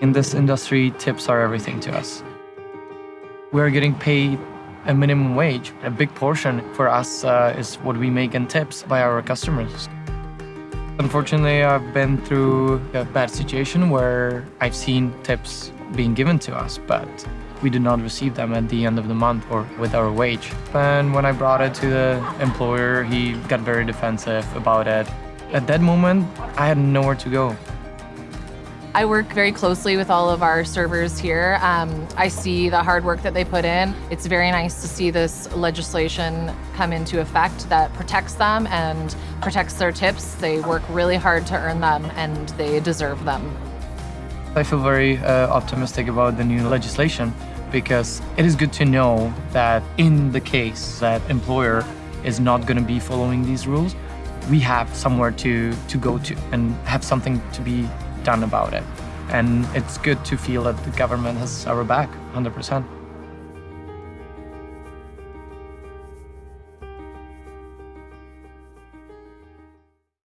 In this industry, tips are everything to us. We're getting paid a minimum wage. A big portion for us uh, is what we make in tips by our customers. Unfortunately, I've been through a bad situation where I've seen tips being given to us, but we do not receive them at the end of the month or with our wage. And when I brought it to the employer, he got very defensive about it. At that moment, I had nowhere to go. I work very closely with all of our servers here. Um, I see the hard work that they put in. It's very nice to see this legislation come into effect that protects them and protects their tips. They work really hard to earn them and they deserve them. I feel very uh, optimistic about the new legislation because it is good to know that in the case that employer is not going to be following these rules, we have somewhere to, to go to and have something to be done about it. And it's good to feel that the government has our back 100%.